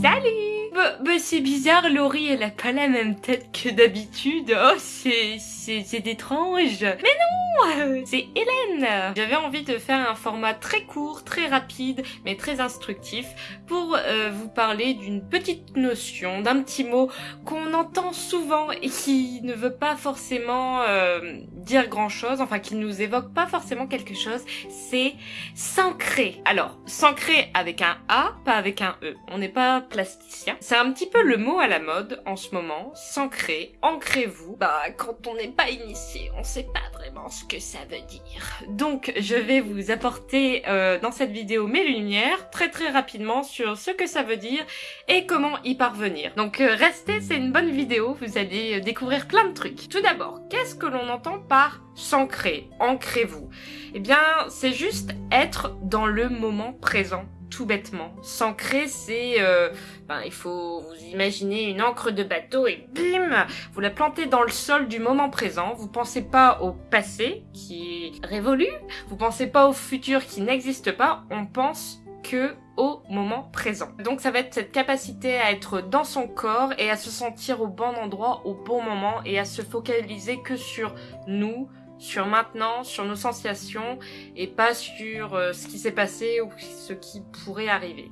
Salut Bah, bah c'est bizarre, Laurie, elle a pas la même tête que d'habitude. Oh, c'est c'est étrange. Mais non C'est Hélène J'avais envie de faire un format très court, très rapide, mais très instructif pour euh, vous parler d'une petite notion, d'un petit mot qu'on entend souvent et qui ne veut pas forcément euh, dire grand-chose, enfin qui nous évoque pas forcément quelque chose, c'est s'ancrer. Alors, s'ancrer avec un A, pas avec un E. On n'est pas plasticien. C'est un petit peu le mot à la mode en ce moment, s'ancrer, ancrez-vous. Bah, quand on n'est pas initié, on sait pas vraiment ce que ça veut dire. Donc, je vais vous apporter euh, dans cette vidéo mes lumières, très très rapidement, sur ce que ça veut dire et comment y parvenir. Donc, euh, restez, c'est une bonne vidéo, vous allez euh, découvrir plein de trucs. Tout d'abord, qu'est-ce que l'on entend par s'ancrer, ancrez-vous Eh bien, c'est juste être dans le moment présent tout bêtement. S'ancrer, c'est... Euh, ben, il faut vous imaginer une encre de bateau et bim Vous la plantez dans le sol du moment présent. Vous pensez pas au passé, qui est révolu. Vous pensez pas au futur, qui n'existe pas. On pense que au moment présent. Donc ça va être cette capacité à être dans son corps et à se sentir au bon endroit au bon moment et à se focaliser que sur nous, sur maintenant, sur nos sensations et pas sur euh, ce qui s'est passé ou ce qui pourrait arriver.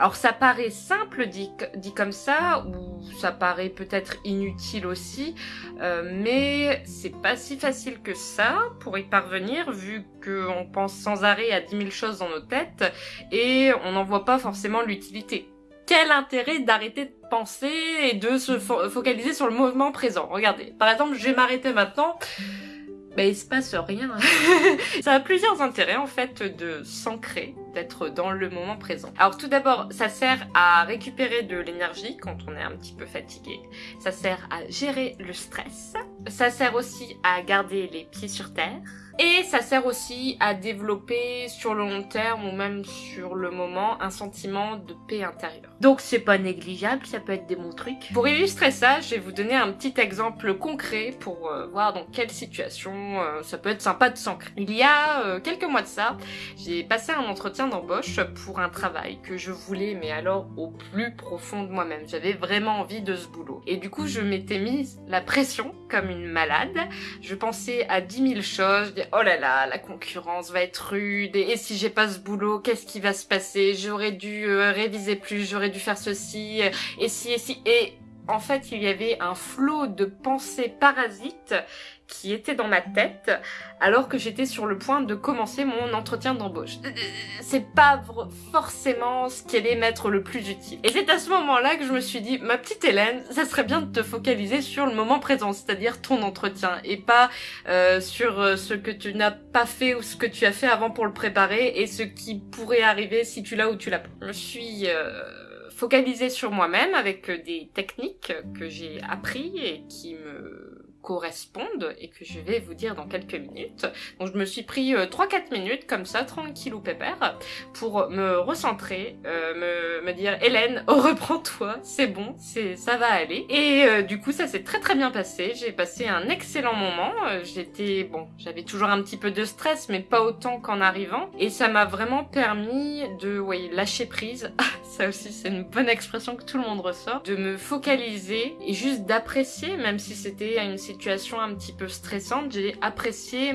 Alors ça paraît simple dit, comme ça, ou ça paraît peut-être inutile aussi, euh, mais c'est pas si facile que ça pour y parvenir, vu qu'on pense sans arrêt à 10 000 choses dans nos têtes, et on n'en voit pas forcément l'utilité. Quel intérêt d'arrêter de penser et de se focaliser sur le moment présent? Regardez, par exemple, je vais m'arrêter maintenant bah, il se passe rien. ça a plusieurs intérêts en fait de s'ancrer, d'être dans le moment présent. Alors tout d'abord, ça sert à récupérer de l'énergie quand on est un petit peu fatigué. Ça sert à gérer le stress. Ça sert aussi à garder les pieds sur terre. Et ça sert aussi à développer sur le long terme ou même sur le moment un sentiment de paix intérieure. Donc c'est pas négligeable, ça peut être des bons trucs. Pour illustrer ça, je vais vous donner un petit exemple concret pour euh, voir dans quelle situation euh, ça peut être sympa de s'ancrer. Il y a euh, quelques mois de ça, j'ai passé un entretien d'embauche pour un travail que je voulais mais alors au plus profond de moi-même. J'avais vraiment envie de ce boulot. Et du coup je m'étais mise la pression comme une malade. Je pensais à 10 000 choses, oh là là, la concurrence va être rude, et, si j'ai pas ce boulot, qu'est-ce qui va se passer? J'aurais dû euh, réviser plus, j'aurais dû faire ceci, et si, et si, et en fait, il y avait un flot de pensées parasites qui était dans ma tête alors que j'étais sur le point de commencer mon entretien d'embauche. C'est pas forcément ce qui allait m'être le plus utile. Et c'est à ce moment-là que je me suis dit, ma petite Hélène, ça serait bien de te focaliser sur le moment présent, c'est-à-dire ton entretien, et pas euh, sur euh, ce que tu n'as pas fait ou ce que tu as fait avant pour le préparer et ce qui pourrait arriver si tu l'as ou tu l'as pas. Je suis... Euh, focalisée sur moi-même avec des techniques que j'ai appris et qui me correspondent et que je vais vous dire dans quelques minutes. Donc je me suis pris 3-4 euh, minutes comme ça, tranquille ou pépère, pour me recentrer, euh, me, me, dire Hélène, reprends-toi, c'est bon, c'est ça va aller. Et euh, du coup ça s'est très très bien passé, j'ai passé un excellent moment, j'étais, bon, j'avais toujours un petit peu de stress mais pas autant qu'en arrivant et ça m'a vraiment permis de, ouais, lâcher prise, ça aussi c'est une bonne expression que tout le monde ressort, de me focaliser et juste d'apprécier même si c'était une situation un petit peu stressante, j'ai apprécié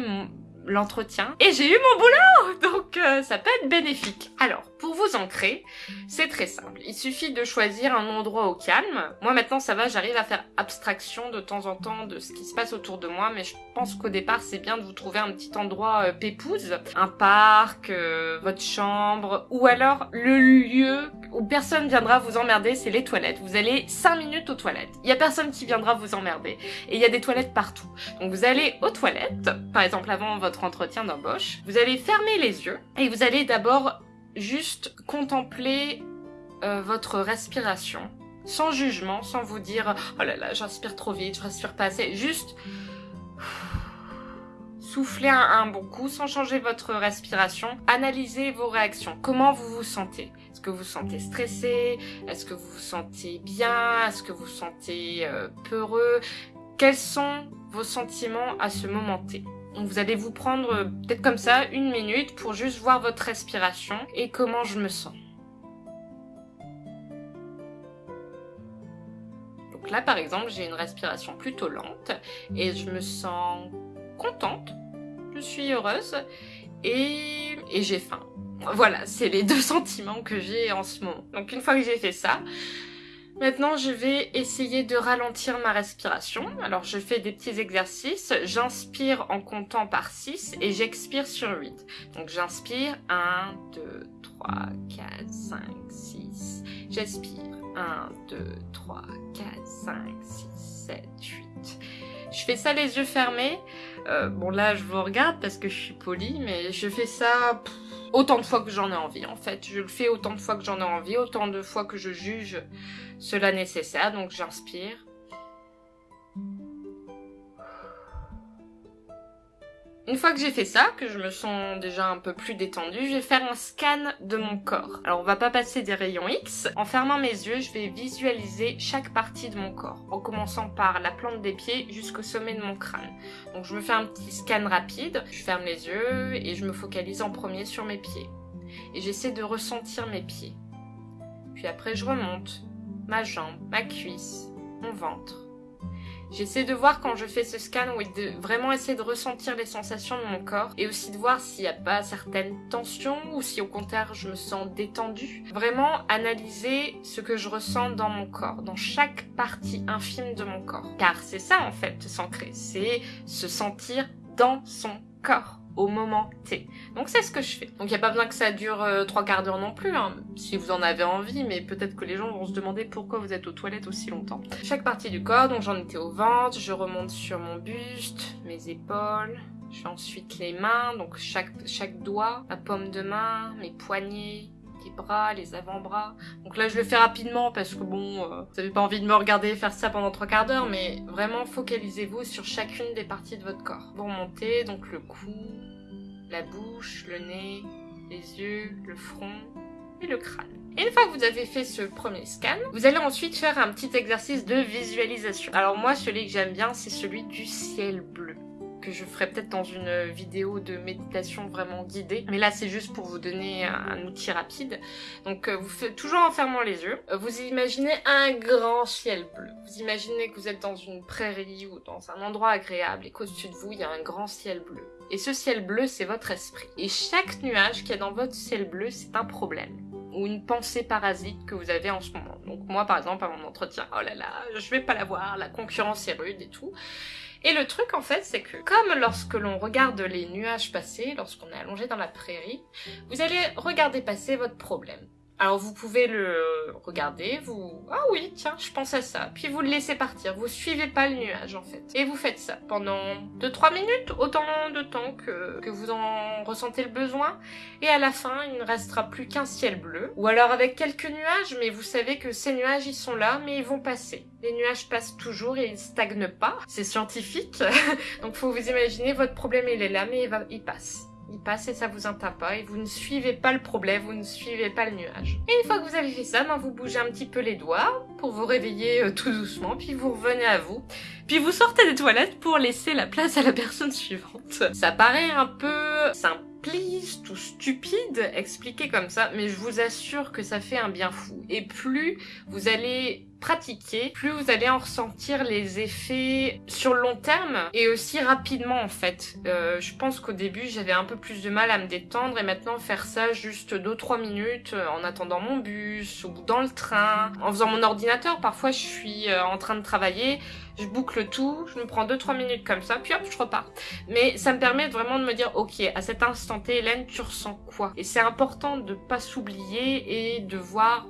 l'entretien et j'ai eu mon boulot donc euh, ça peut être bénéfique. Alors pour vous ancrer, c'est très simple. Il suffit de choisir un endroit au calme. Moi maintenant ça va, j'arrive à faire abstraction de temps en temps de ce qui se passe autour de moi, mais je pense qu'au départ c'est bien de vous trouver un petit endroit euh, pépouze, un parc, euh, votre chambre, ou alors le lieu où personne viendra vous emmerder, c'est les toilettes. Vous allez 5 minutes aux toilettes. Il y a personne qui viendra vous emmerder. Et il y a des toilettes partout. Donc vous allez aux toilettes, par exemple avant votre entretien d'embauche, vous allez fermer les yeux et vous allez d'abord juste contempler euh, votre respiration, sans jugement, sans vous dire « Oh là là, j'inspire trop vite, je respire pas assez », juste souffler un, un, bon coup sans changer votre respiration. Analysez vos réactions. Comment vous vous sentez que vous vous sentez stressé? Est-ce que vous vous sentez bien? Est-ce que vous vous sentez euh, peureux? Quels sont vos sentiments à ce moment T? Donc vous allez vous prendre euh, peut-être comme ça une minute pour juste voir votre respiration et comment je me sens. Donc là par exemple j'ai une respiration plutôt lente et je me sens contente, je suis heureuse et, et j'ai faim. Voilà, c'est les deux sentiments que j'ai en ce moment. Donc une fois que j'ai fait ça, Maintenant, je vais essayer de ralentir ma respiration. Alors, je fais des petits exercices. J'inspire en comptant par 6 et j'expire sur 8. Donc, j'inspire 1, 2, 3, 4, 5, 6. J'expire 1, 2, 3, 4, 5, 6, 7, 8. Je fais ça les yeux fermés. Euh, bon, là, je vous regarde parce que je suis polie, mais je fais ça autant de fois que j'en ai envie, en fait. Je le fais autant de fois que j'en ai envie, autant de fois que je juge cela nécessaire. Donc j'inspire. Une fois que j'ai fait ça, que je me sens déjà un peu plus détendue, je vais faire un scan de mon corps. Alors on va pas passer des rayons X. En fermant mes yeux, je vais visualiser chaque partie de mon corps, en commençant par la plante des pieds jusqu'au sommet de mon crâne. Donc je me fais un petit scan rapide, je ferme les yeux et je me focalise en premier sur mes pieds. Et j'essaie de ressentir mes pieds. Puis après je remonte, ma jambe, ma cuisse, mon ventre. J'essaie de voir quand je fais ce scan, oui, de vraiment essayer de ressentir les sensations de mon corps et aussi de voir s'il n'y a pas certaines tensions ou si au contraire je me sens détendue. Vraiment analyser ce que je ressens dans mon corps, dans chaque partie infime de mon corps. Car c'est ça en fait, s'ancrer, c'est se sentir dans son corps au moment T. Donc c'est ce que je fais. Donc il n'y a pas besoin que ça dure euh, trois quarts d'heure non plus, hein, si vous en avez envie, mais peut-être que les gens vont se demander pourquoi vous êtes aux toilettes aussi longtemps. Chaque partie du corps, donc j'en étais au ventre, je remonte sur mon buste, mes épaules, je fais ensuite les mains, donc chaque, chaque doigt, ma paume de main, mes poignets, les bras, les avant-bras. Donc là, je le fais rapidement parce que bon, euh, vous n'avez pas envie de me regarder faire ça pendant trois quarts d'heure, mais vraiment focalisez-vous sur chacune des parties de votre corps. Vous remontez donc le cou, la bouche, le nez, les yeux, le front et le crâne. Et une fois que vous avez fait ce premier scan, vous allez ensuite faire un petit exercice de visualisation. Alors moi, celui que j'aime bien, c'est celui du ciel bleu que je ferai peut-être dans une vidéo de méditation vraiment guidée. Mais là, c'est juste pour vous donner un, outil rapide. Donc, euh, vous faites toujours en fermant les yeux. Euh, vous imaginez un grand ciel bleu. Vous imaginez que vous êtes dans une prairie ou dans un endroit agréable et qu'au-dessus de vous, il y a un grand ciel bleu. Et ce ciel bleu, c'est votre esprit. Et chaque nuage qui est dans votre ciel bleu, c'est un problème ou une pensée parasite que vous avez en ce moment. Donc moi par exemple à mon entretien, oh là là, je vais pas l'avoir, la concurrence est rude et tout. Et le truc en fait, c'est que comme lorsque l'on regarde les nuages passer, lorsqu'on est allongé dans la prairie, vous allez regarder passer votre problème. Alors vous pouvez le regarder, vous... Ah oui, tiens, je pense à ça. Puis vous le laissez partir, vous suivez pas le nuage en fait. Et vous faites ça pendant 2-3 minutes, autant de temps que, que vous en ressentez le besoin. Et à la fin, il ne restera plus qu'un ciel bleu. Ou alors avec quelques nuages, mais vous savez que ces nuages, ils sont là, mais ils vont passer. Les nuages passent toujours et ils stagnent pas. C'est scientifique. Donc faut vous imaginer, votre problème il est là, mais va, il passe il passe et ça vous entend pas et vous ne suivez pas le problème, vous ne suivez pas le nuage. Et une fois que vous avez fait ça, ben vous bougez un petit peu les doigts pour vous réveiller euh, tout doucement, puis vous revenez à vous. Puis vous sortez des toilettes pour laisser la place à la personne suivante. Ça paraît un peu simpliste ou stupide expliqué comme ça, mais je vous assure que ça fait un bien fou. Et plus vous allez plus vous allez en ressentir les effets sur le long terme et aussi rapidement en fait. Euh, je pense qu'au début j'avais un peu plus de mal à me détendre et maintenant faire ça juste 2-3 minutes euh, en attendant mon bus ou dans le train, en faisant mon ordinateur. Parfois je suis euh, en train de travailler, je boucle tout, je me prends 2-3 minutes comme ça, puis hop, je repars. Mais ça me permet vraiment de me dire, ok, à cet instant T, Hélène, tu ressens quoi? Et c'est important de pas s'oublier et de voir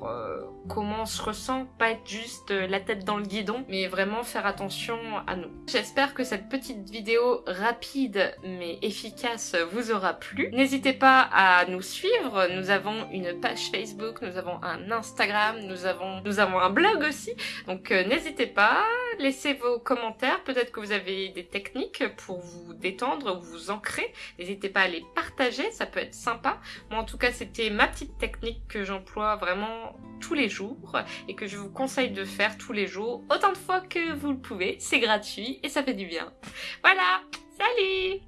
comment on se ressent, pas être juste euh, la tête dans le guidon, mais vraiment faire attention à nous. J'espère que cette petite vidéo rapide mais efficace vous aura plu. N'hésitez pas à nous suivre, nous avons une page Facebook, nous avons un Instagram, nous avons, nous avons un blog aussi, donc euh, n'hésitez pas, laissez vos commentaires, peut-être que vous avez des techniques pour vous détendre ou vous ancrer, n'hésitez pas à les partager, ça peut être sympa. Moi en tout cas c'était ma petite technique que j'emploie vraiment tous les jours et que je vous conseille de faire tous les jours autant de fois que vous le pouvez. C'est gratuit et ça fait du bien. Voilà, salut